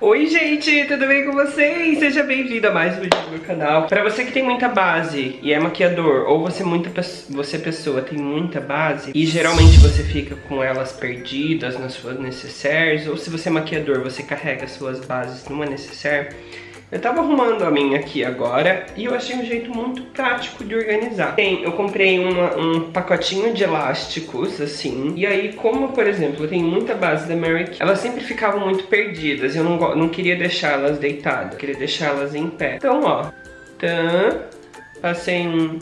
Oi gente, tudo bem com vocês? Seja bem-vindo a mais um vídeo do meu canal. Pra você que tem muita base e é maquiador, ou você, muita, você pessoa tem muita base e geralmente você fica com elas perdidas nas suas necessaires, ou se você é maquiador, você carrega suas bases numa necessaire, eu tava arrumando a minha aqui agora e eu achei um jeito muito prático de organizar. Tem, eu comprei uma, um pacotinho de elásticos, assim, e aí como, por exemplo, eu tenho muita base da Mary elas sempre ficavam muito perdidas, eu não, não queria deixá-las deitadas, queria deixá-las em pé. Então, ó, tan, passei um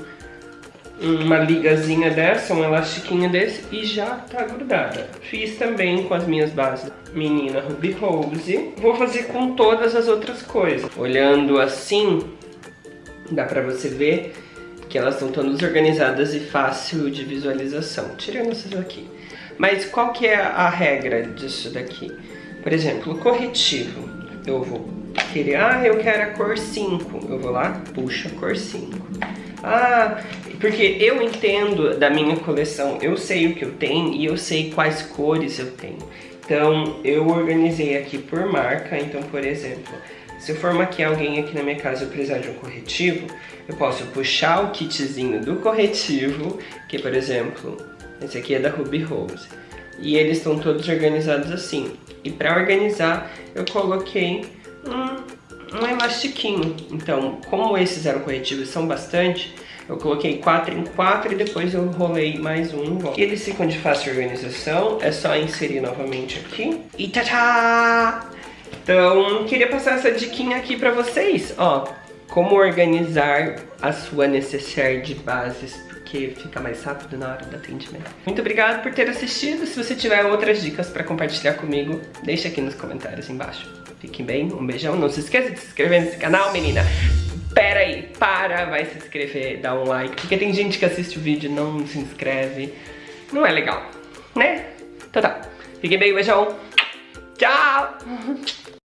uma ligazinha dessa, um elastiquinho desse e já tá grudada. Fiz também com as minhas bases menina Ruby Rose. Vou fazer com todas as outras coisas. Olhando assim, dá pra você ver que elas estão todas organizadas e fácil de visualização. Tirando essas aqui. Mas qual que é a regra disso daqui? Por exemplo, o corretivo. Eu vou querer, ah, eu quero a cor 5. Eu vou lá, puxo a cor 5. Ah, porque eu entendo da minha coleção, eu sei o que eu tenho e eu sei quais cores eu tenho. Então, eu organizei aqui por marca, então, por exemplo, se eu for maquiar alguém aqui na minha casa e eu precisar de um corretivo, eu posso puxar o kitzinho do corretivo, que, por exemplo, esse aqui é da Ruby Rose. E eles estão todos organizados assim. E para organizar, eu coloquei um, um elastiquinho. Então, como esses eram corretivos são bastante, eu coloquei 4 em 4 e depois eu rolei mais um volta. Eles ficam de fácil organização, é só inserir novamente aqui. E tchá! Então, queria passar essa diquinha aqui pra vocês, ó. Como organizar a sua necessaire de bases porque fica mais rápido na hora do atendimento. Muito obrigado por ter assistido. Se você tiver outras dicas para compartilhar comigo, deixa aqui nos comentários embaixo. Fiquem bem, um beijão. Não se esqueça de se inscrever nesse canal, menina. Pera aí, para, vai se inscrever, dá um like. Porque tem gente que assiste o vídeo e não se inscreve. Não é legal, né? Então tá. Fiquem bem, beijão. Tchau!